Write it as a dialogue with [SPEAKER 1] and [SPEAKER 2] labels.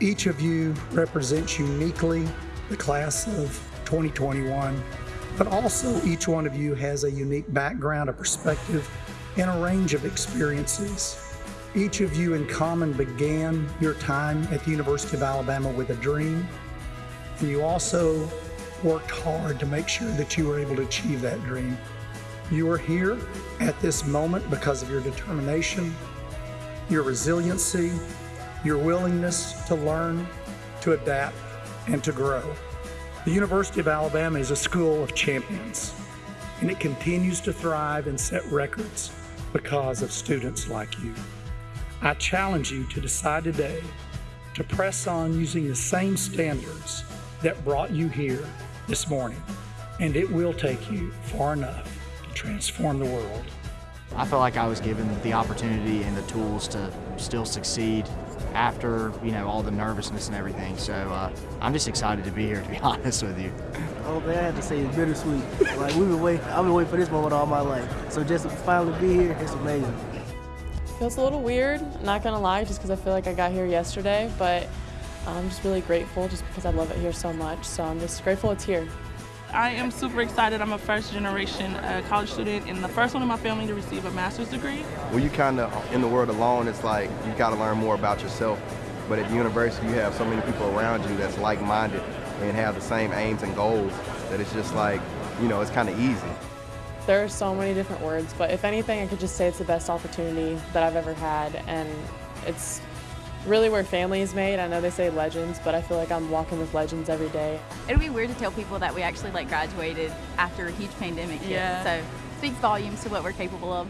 [SPEAKER 1] Each of you represents uniquely the class of 2021, but also each one of you has a unique background, a perspective, and a range of experiences. Each of you in common began your time at the University of Alabama with a dream, and you also worked hard to make sure that you were able to achieve that dream. You are here at this moment because of your determination, your resiliency, your willingness to learn, to adapt, and to grow. The University of Alabama is a school of champions, and it continues to thrive and set records because of students like you. I challenge you to decide today to press on using the same standards that brought you here this morning, and it will take you far enough to transform the world.
[SPEAKER 2] I felt like I was given the opportunity and the tools to still succeed after, you know, all the nervousness and everything. So uh, I'm just excited to be here, to be honest with you.
[SPEAKER 3] Oh man, I have to say it's bittersweet. like we've been waiting, I've been waiting for this moment all my life. So just to finally be here, it's amazing.
[SPEAKER 4] Feels a little weird, not gonna lie, just because I feel like I got here yesterday, but I'm just really grateful just because I love it here so much. So I'm just grateful it's here.
[SPEAKER 5] I am super excited. I'm a first generation uh, college student and the first one in my family to receive a master's degree.
[SPEAKER 6] When you kind of in the world alone, it's like you got to learn more about yourself. But at the university, you have so many people around you that's like-minded and have the same aims and goals that it's just like, you know, it's kind of easy.
[SPEAKER 4] There are so many different words, but if anything, I could just say it's the best opportunity that I've ever had, and it's really where family is made. I know they say legends, but I feel like I'm walking with legends every day.
[SPEAKER 7] It'll be weird to tell people that we actually like graduated after a huge pandemic hit.
[SPEAKER 4] Yeah.
[SPEAKER 7] So speaks volumes to what we're capable of.